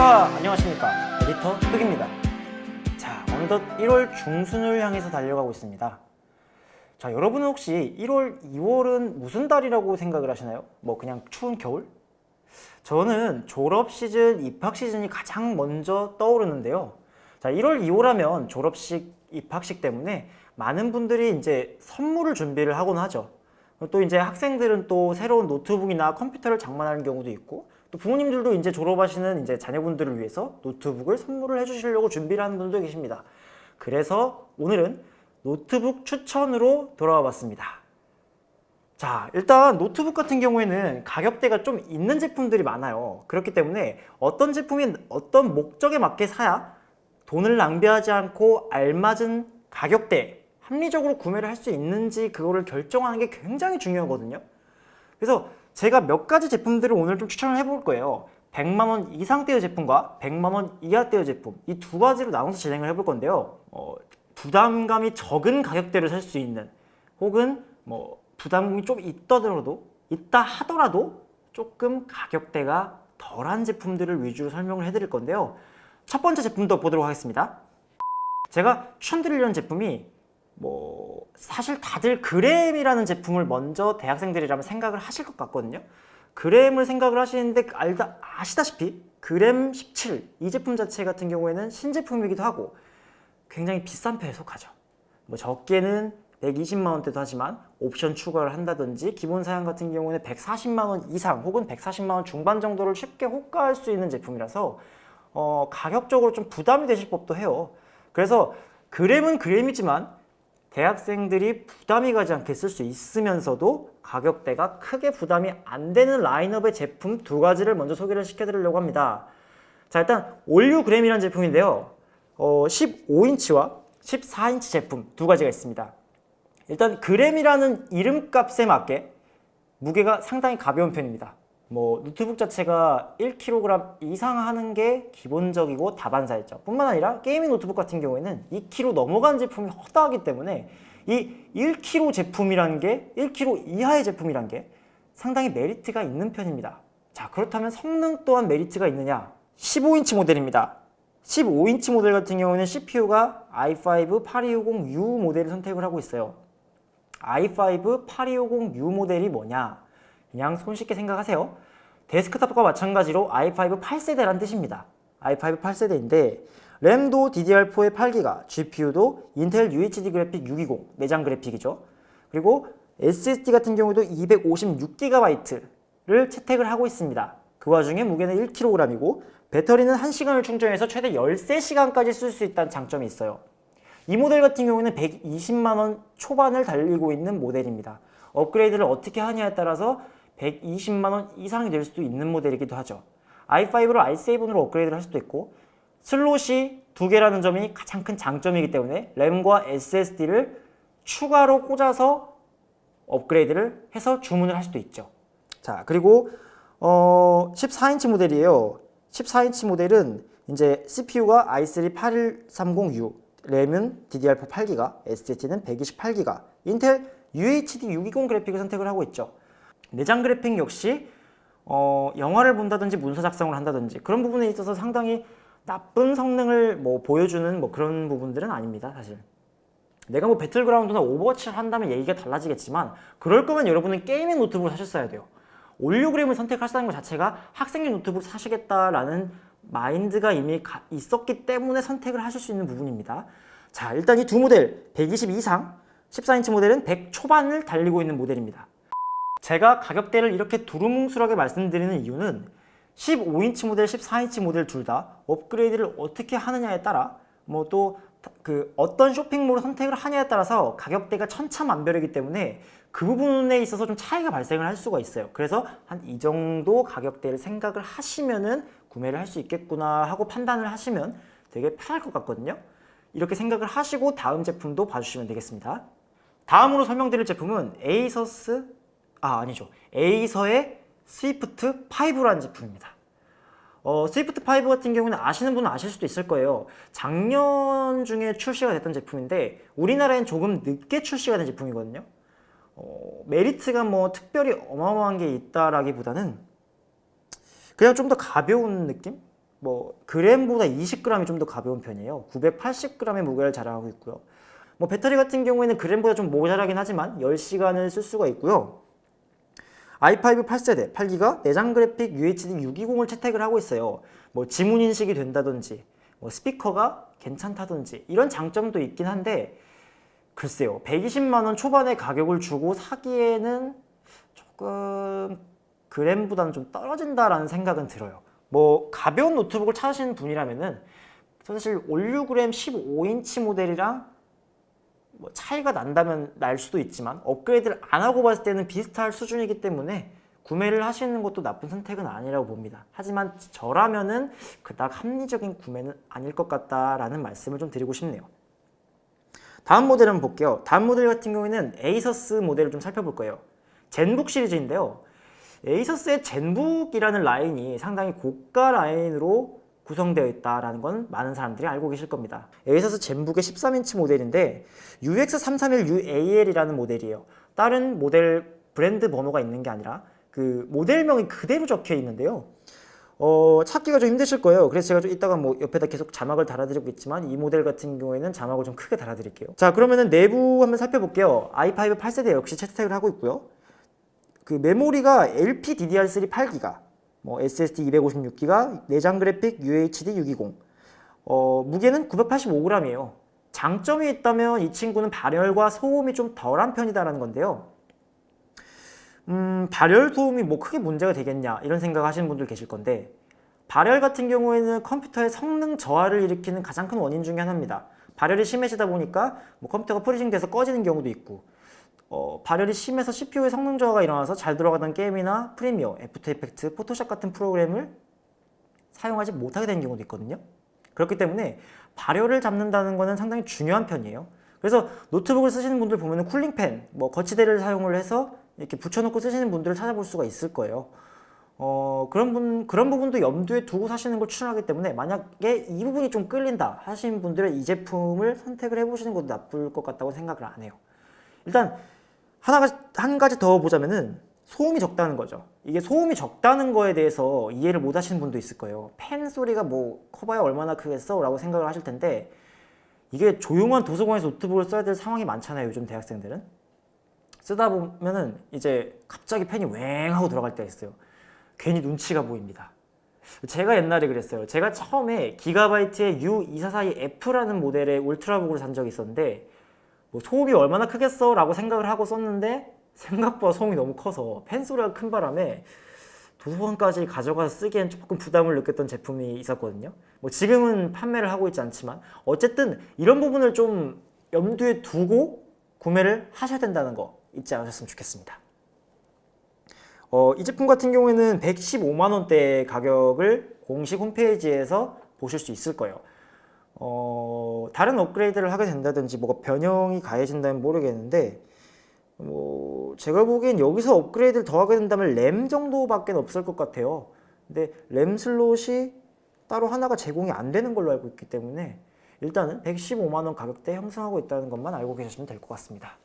하하 안녕하십니까. 에디터 흑입니다. 자 어느덧 1월 중순을 향해서 달려가고 있습니다. 자 여러분은 혹시 1월 2월은 무슨 달이라고 생각을 하시나요? 뭐 그냥 추운 겨울? 저는 졸업 시즌, 입학 시즌이 가장 먼저 떠오르는데요. 자 1월 2월 하면 졸업식, 입학식 때문에 많은 분들이 이제 선물을 준비를 하곤 하죠. 또 이제 학생들은 또 새로운 노트북이나 컴퓨터를 장만하는 경우도 있고 또 부모님들도 이제 졸업하시는 이제 자녀분들을 위해서 노트북을 선물을 해주시려고 준비를 하는 분들도 계십니다. 그래서 오늘은 노트북 추천으로 돌아와 봤습니다. 자 일단 노트북 같은 경우에는 가격대가 좀 있는 제품들이 많아요. 그렇기 때문에 어떤 제품이 어떤 목적에 맞게 사야 돈을 낭비하지 않고 알맞은 가격대 합리적으로 구매를 할 수 있는지 그거를 결정하는 게 굉장히 중요하거든요. 그래서 제가 몇 가지 제품들을 오늘 좀 추천을 해볼 거예요. 100만원 이상대의 제품과 100만원 이하대의 제품. 이 두 가지로 나눠서 진행을 해볼 건데요. 어, 부담감이 적은 가격대를 살 수 있는 혹은 뭐 부담감이 좀 있더라도 있다 하더라도 조금 가격대가 덜한 제품들을 위주로 설명을 해드릴 건데요. 첫 번째 제품도 보도록 하겠습니다. 제가 추천드리려는 제품이 뭐 사실 다들 그램이라는 제품을 먼저 대학생들이라면 생각을 하실 것 같거든요. 그램을 생각을 하시는데 알다 아시다시피 그램 17 이 제품 자체 같은 경우에는 신제품이기도 하고 굉장히 비싼 편에 속하죠. 뭐 적게는 120만원대도 하지만 옵션 추가를 한다든지 기본 사양 같은 경우는 140만원 이상 혹은 140만원 중반 정도를 쉽게 호가할 수 있는 제품이라서 어, 가격적으로 좀 부담이 되실 법도 해요. 그래서 그램은 그램이지만 대학생들이 부담이 가지 않게 쓸 수 있으면서도 가격대가 크게 부담이 안 되는 라인업의 제품 두 가지를 먼저 소개를 시켜드리려고 합니다. 자 일단 올뉴그램이라는 제품인데요. 어, 15인치와 14인치 제품 두 가지가 있습니다. 일단 그램이라는 이름값에 맞게 무게가 상당히 가벼운 편입니다. 뭐 노트북 자체가 1kg 이상 하는 게 기본적이고 다반사였죠. 뿐만 아니라 gaming 노트북 같은 경우에는 2kg 넘어간 제품이 허다하기 때문에 이 1kg 제품이라는 게 1kg 이하의 제품이란 게 상당히 메리트가 있는 편입니다. 자 그렇다면 성능 또한 메리트가 있느냐? 15인치 모델입니다. 15인치 모델 같은 경우에는 CPU가 i5 8250U 모델을 선택을 하고 있어요. i5 8250U 모델이 뭐냐? 그냥 손쉽게 생각하세요. 데스크탑과 마찬가지로 i5 8세대란 뜻입니다. i5 8세대인데 램도 DDR4의 8기가, GPU도 인텔 UHD 그래픽 620 내장 그래픽이죠. 그리고 SSD 같은 경우도 256GB를 채택을 하고 있습니다. 그 와중에 무게는 1kg이고 배터리는 1시간을 충전해서 최대 13시간까지 쓸 수 있다는 장점이 있어요. 이 모델 같은 경우는 120만원 초반을 달리고 있는 모델입니다. 업그레이드를 어떻게 하냐에 따라서 120만원 이상이 될 수도 있는 모델이기도 하죠. i5를 i7으로 업그레이드를 할 수도 있고 슬롯이 두 개라는 점이 가장 큰 장점이기 때문에 램과 SSD를 추가로 꽂아서 업그레이드를 해서 주문을 할 수도 있죠. 자 그리고 어, 14인치 모델이에요. 14인치 모델은 이제 CPU가 i3 8130U, 램은 DDR4 8기가, SSD는 128기가, 인텔 UHD 620 그래픽을 선택을 하고 있죠. 내장 그래픽 역시 어, 영화를 본다든지 문서 작성을 한다든지 그런 부분에 있어서 상당히 나쁜 성능을 뭐 보여주는 뭐 그런 부분들은 아닙니다 사실. 내가 뭐 배틀그라운드나 오버워치를 한다면 얘기가 달라지겠지만 그럴 거면 여러분은 gaming 노트북을 사셨어야 돼요. 올뉴그램을 선택하시는 것 자체가 학생용 노트북 사시겠다라는 마인드가 이미 있었기 때문에 선택을 하실 수 있는 부분입니다. 자 일단 이 두 모델 120 이상 14인치 모델은 100 초반을 달리고 있는 모델입니다 제가 가격대를 이렇게 두루뭉술하게 말씀드리는 이유는 15인치 모델, 14인치 모델 둘 다 업그레이드를 어떻게 하느냐에 따라 뭐 또 그 어떤 쇼핑몰을 선택을 하냐에 따라서 가격대가 천차만별이기 때문에 그 부분에 있어서 좀 차이가 발생을 할 수가 있어요. 그래서 한 이 정도 가격대를 생각을 하시면은 구매를 할 수 있겠구나 하고 판단을 하시면 되게 편할 것 같거든요. 이렇게 생각을 하시고 다음 제품도 봐주시면 되겠습니다. 다음으로 설명드릴 제품은 에이서스 아 아니죠 에이서의 스위프트 5라는 제품입니다 어, 스위프트 5 같은 경우는 아시는 분은 아실 수도 있을 거예요 작년 중에 출시가 됐던 제품인데 우리나라엔 조금 늦게 출시가 된 제품이거든요 어, 메리트가 뭐 특별히 어마어마한 게 있다라기보다는 그냥 좀 더 가벼운 느낌? 뭐 그램보다 20g이 좀 더 가벼운 편이에요. 980g의 무게를 자랑하고 있고요. 뭐 배터리 같은 경우에는 그램보다 좀 모자라긴 하지만 10시간을 쓸 수가 있고요. I5 8세대 8기가 내장 그래픽 UHD 620을 채택을 하고 있어요. 뭐 지문 인식이 된다든지 뭐 스피커가 괜찮다든지 이런 장점도 있긴 한데 글쎄요 120만 원 초반의 가격을 주고 사기에는 조금 그램보다는 좀 떨어진다라는 생각은 들어요. 뭐 가벼운 노트북을 찾으시는 분이라면 은 사실 올뉴그램 15인치 모델이랑 뭐 차이가 난다면 날 수도 있지만 업그레이드를 안 하고 봤을 때는 비슷할 수준이기 때문에 구매를 하시는 것도 나쁜 선택은 아니라고 봅니다. 하지만 저라면 은 그닥 합리적인 구매는 아닐 것 같다라는 말씀을 좀 드리고 싶네요. 다음 모델 한번 볼게요. 다음 모델 같은 경우에는 에이서스 모델을 좀 살펴볼 거예요. 젠북 시리즈인데요. 에이서스의 젠북이라는 라인이 상당히 고가 라인으로 구성되어 있다는 건 많은 사람들이 알고 계실 겁니다. 에이서스 젠북의 13인치 모델인데 UX331UAL이라는 모델이에요. 다른 모델 브랜드 번호가 있는 게 아니라 그 모델명이 그대로 적혀 있는데요. 어, 찾기가 좀 힘드실 거예요. 그래서 제가 좀 이따가 뭐 옆에다 계속 자막을 달아드리고 있지만 이 모델 같은 경우에는 자막을 좀 크게 달아드릴게요. 자 그러면은 내부 한번 살펴볼게요. i5 8세대 역시 채택을 하고 있고요. 그 메모리가 LPDDR3 8기가, 뭐 SSD 256기가, 내장 그래픽 UHD 620. 어, 무게는 985g이에요. 장점이 있다면 이 친구는 발열과 소음이 좀 덜한 편이다라는 건데요. 음, 발열 소음이 뭐 크게 문제가 되겠냐 이런 생각 하시는 분들 계실 건데 발열 같은 경우에는 컴퓨터의 성능 저하를 일으키는 가장 큰 원인 중에 하나입니다. 발열이 심해지다 보니까 뭐 컴퓨터가 freezing돼서 꺼지는 경우도 있고 어, 발열이 심해서 CPU의 성능 저하가 일어나서 잘 돌아가던 게임이나 프리미어, 애프터 이펙트, 포토샵 같은 프로그램을 사용하지 못하게 되는 경우도 있거든요. 그렇기 때문에 발열을 잡는다는 것은 상당히 중요한 편이에요. 그래서 노트북을 쓰시는 분들 보면 쿨링팬, 뭐 거치대를 사용을 해서 이렇게 붙여놓고 쓰시는 분들을 찾아볼 수가 있을 거예요. 어, 그런 분, 그런 부분도 염두에 두고 사시는 걸 추천하기 때문에 만약에 이 부분이 좀 끌린다 하시는 분들은 이 제품을 선택을 해보시는 것도 나쁠 것 같다고 생각을 안 해요. 일단 하나가 한 가지 더 보자면은 소음이 적다는 거죠. 이게 소음이 적다는 거에 대해서 이해를 못 하시는 분도 있을 거예요. 팬 소리가 뭐 커봐야 얼마나 크겠어? 라고 생각을 하실 텐데 이게 조용한 도서관에서 노트북을 써야 될 상황이 많잖아요. 요즘 대학생들은. 쓰다 보면은 이제 갑자기 펜이 웽 하고 들어갈 때가 있어요. 괜히 눈치가 보입니다. 제가 옛날에 그랬어요. 제가 처음에 기가바이트의 U242F라는 모델의 울트라북을 산 적이 있었는데 뭐 소음이 얼마나 크겠어? 라고 생각을 하고 썼는데 생각보다 소음이 너무 커서 펜 소리가 큰 바람에 도서관까지 가져가서 쓰기엔 조금 부담을 느꼈던 제품이 있었거든요. 뭐 지금은 판매를 하고 있지 않지만 어쨌든 이런 부분을 좀 염두에 두고 구매를 하셔야 된다는 거 잊지 않으셨으면 좋겠습니다. 어, 이 제품 같은 경우에는 115만원대 가격을 공식 홈페이지에서 보실 수 있을 거예요. 어, 다른 업그레이드를 하게 된다든지 뭐가 변형이 가해진다면 모르겠는데 뭐 제가 보기엔 여기서 업그레이드를 더 하게 된다면 램 정도밖에 없을 것 같아요. 근데 램 슬롯이 따로 하나가 제공이 안 되는 걸로 알고 있기 때문에 일단은 115만원 가격대 형성하고 있다는 것만 알고 계시면 될 것 같습니다.